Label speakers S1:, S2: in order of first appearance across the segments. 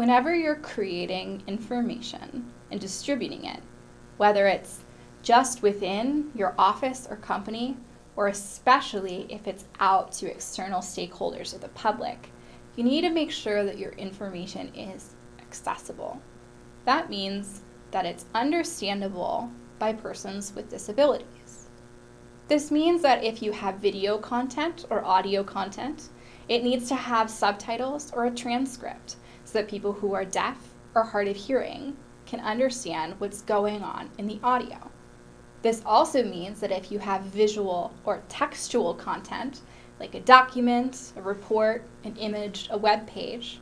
S1: Whenever you're creating information and distributing it, whether it's just within your office or company, or especially if it's out to external stakeholders or the public, you need to make sure that your information is accessible. That means that it's understandable by persons with disabilities. This means that if you have video content or audio content, it needs to have subtitles or a transcript so that people who are deaf or hard of hearing can understand what's going on in the audio. This also means that if you have visual or textual content, like a document, a report, an image, a web page,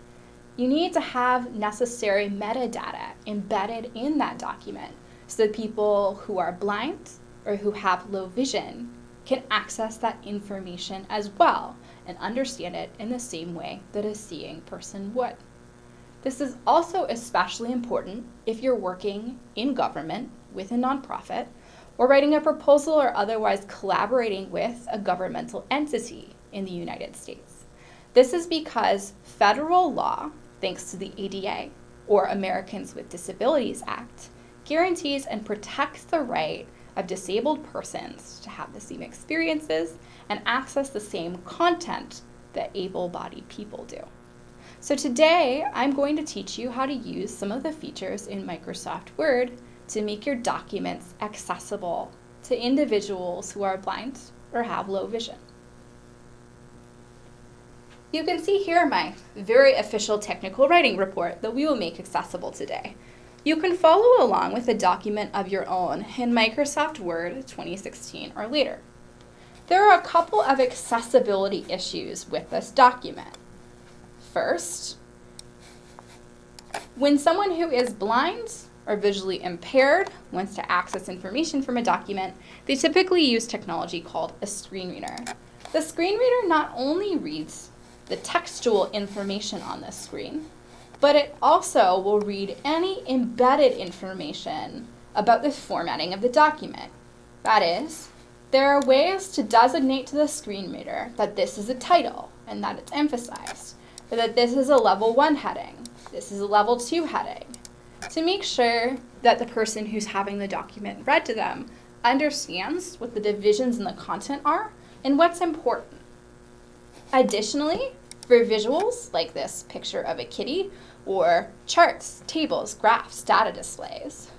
S1: you need to have necessary metadata embedded in that document so that people who are blind or who have low vision can access that information as well and understand it in the same way that a seeing person would. This is also especially important if you're working in government with a nonprofit or writing a proposal or otherwise collaborating with a governmental entity in the United States. This is because federal law, thanks to the ADA, or Americans with Disabilities Act, guarantees and protects the right of disabled persons to have the same experiences and access the same content that able-bodied people do. So today, I'm going to teach you how to use some of the features in Microsoft Word to make your documents accessible to individuals who are blind or have low vision. You can see here my very official technical writing report that we will make accessible today. You can follow along with a document of your own in Microsoft Word 2016 or later. There are a couple of accessibility issues with this document. First, when someone who is blind or visually impaired wants to access information from a document, they typically use technology called a screen reader. The screen reader not only reads the textual information on the screen, but it also will read any embedded information about the formatting of the document. That is, there are ways to designate to the screen reader that this is a title and that it's emphasized, that this is a level 1 heading, this is a level 2 heading, to make sure that the person who's having the document read to them understands what the divisions in the content are and what's important. Additionally, for visuals like this picture of a kitty or charts, tables, graphs, data displays,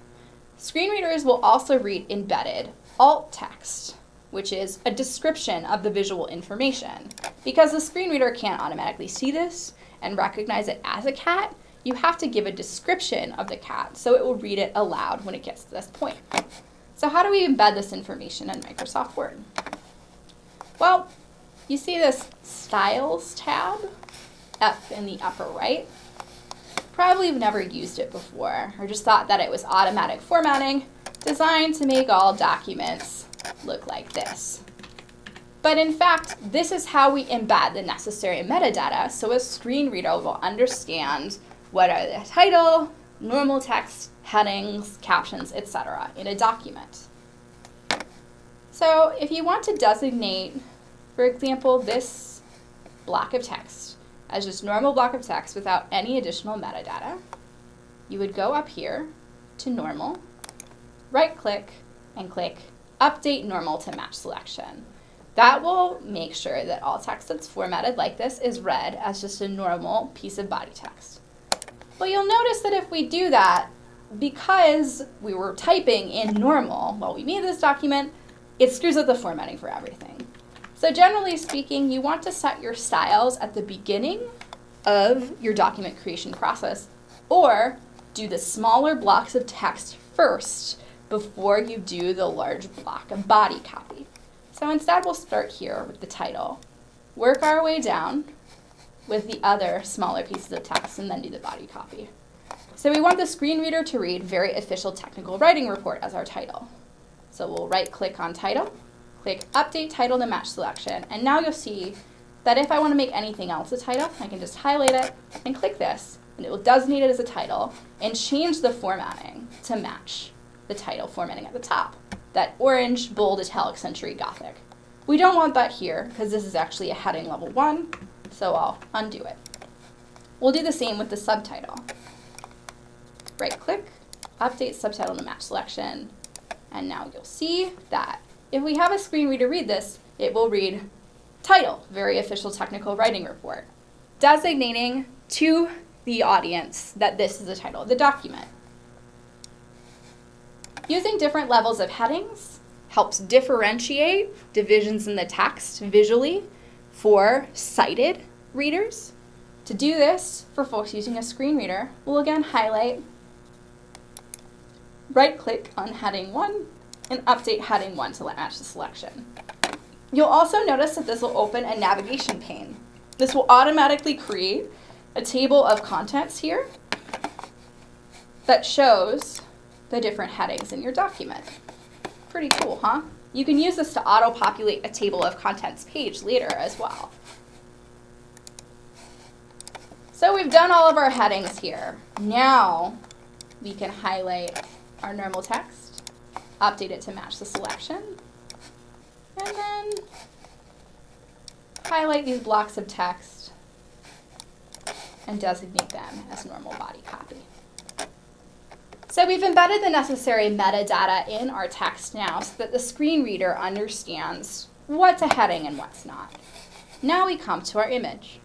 S1: screen readers will also read embedded alt text, which is a description of the visual information. Because the screen reader can't automatically see this and recognize it as a cat, you have to give a description of the cat so it will read it aloud when it gets to this point. So how do we embed this information in Microsoft Word? Well, you see this Styles tab up in the upper right. Probably have never used it before or just thought that it was automatic formatting designed to make all documents look like this. But in fact, this is how we embed the necessary metadata so a screen reader will understand what are the title, normal text, headings, captions, etc. in a document. So if you want to designate, for example, this block of text as just normal block of text without any additional metadata, you would go up here to normal, right click, and click update normal to match selection. That will make sure that all text that's formatted like this is read as just a normal piece of body text. But you'll notice that if we do that, because we were typing in normal while we made this document, it screws up the formatting for everything. So generally speaking, you want to set your styles at the beginning of your document creation process or do the smaller blocks of text first before you do the large block of body copy. So instead we'll start here with the title, work our way down with the other smaller pieces of text and then do the body copy. So we want the screen reader to read very official technical writing report as our title. So we'll right click on title, click update title to match selection, and now you'll see that if I want to make anything else a title, I can just highlight it and click this, and it will designate it as a title and change the formatting to match the title formatting at the top, that orange, bold, italic, century Gothic. We don't want that here because this is actually a heading level one, so I'll undo it. We'll do the same with the subtitle. Right click, update subtitle to match selection, and now you'll see that if we have a screen reader read this, it will read title, very official technical writing report, designating to the audience that this is the title of the document. Using different levels of headings helps differentiate divisions in the text visually for sighted readers. To do this, for folks using a screen reader, we'll again highlight, right click on heading 1, and update heading 1 to match the selection. You'll also notice that this will open a navigation pane. This will automatically create a table of contents here that shows the different headings in your document. Pretty cool, huh? You can use this to auto-populate a table of contents page later as well. So we've done all of our headings here. Now we can highlight our normal text, update it to match the selection, and then highlight these blocks of text and designate them as normal body copy. So we've embedded the necessary metadata in our text now so that the screen reader understands what's a heading and what's not. Now we come to our image.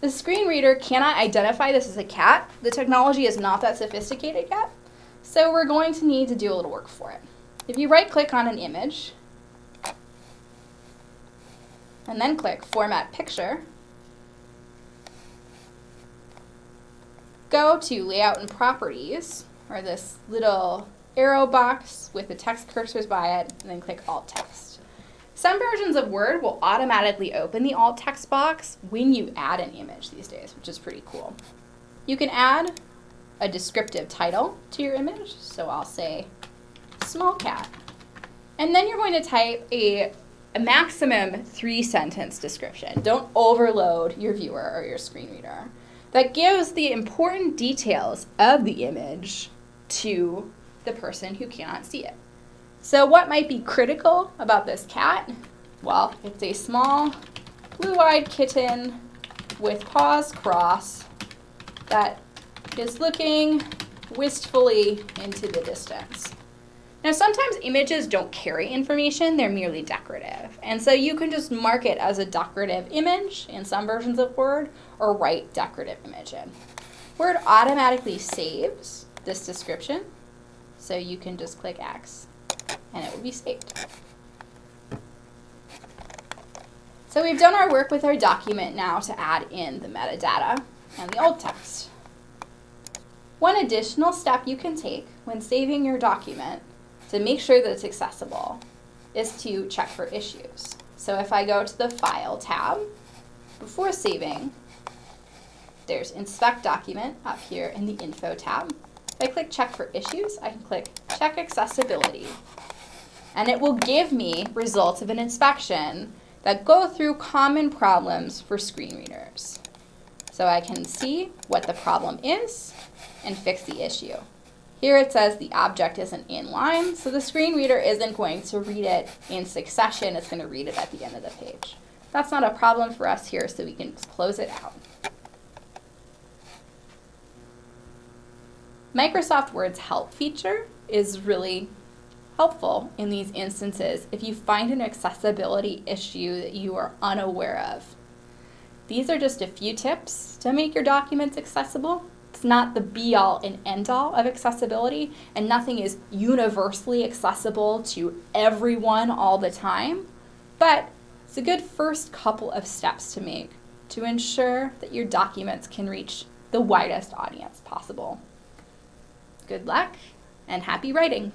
S1: The screen reader cannot identify this as a cat. The technology is not that sophisticated yet, so we're going to need to do a little work for it. If you right click on an image, and then click Format Picture, go to Layout and Properties, or this little arrow box with the text cursors by it, and then click Alt Text. Some versions of Word will automatically open the Alt Text box when you add an image these days, which is pretty cool. You can add a descriptive title to your image, so I'll say small cat. And then you're going to type a, a maximum three sentence description. Don't overload your viewer or your screen reader. That gives the important details of the image to the person who cannot see it. So what might be critical about this cat? Well, it's a small blue-eyed kitten with paws crossed that is looking wistfully into the distance. Now sometimes images don't carry information, they're merely decorative. And so you can just mark it as a decorative image in some versions of Word or write decorative image in. Word automatically saves this description. So you can just click X and it will be saved. So we've done our work with our document now to add in the metadata and the alt text. One additional step you can take when saving your document to make sure that it's accessible is to check for issues. So if I go to the File tab, before saving, there's Inspect Document up here in the Info tab. If I click check for issues, I can click check accessibility. And it will give me results of an inspection that go through common problems for screen readers. So I can see what the problem is and fix the issue. Here it says the object isn't in line, so the screen reader isn't going to read it in succession, it's going to read it at the end of the page. That's not a problem for us here, so we can close it out. Microsoft Word's help feature is really helpful in these instances if you find an accessibility issue that you are unaware of. These are just a few tips to make your documents accessible. It's not the be-all and end-all of accessibility, and nothing is universally accessible to everyone all the time, but it's a good first couple of steps to make to ensure that your documents can reach the widest audience possible. Good luck and happy writing!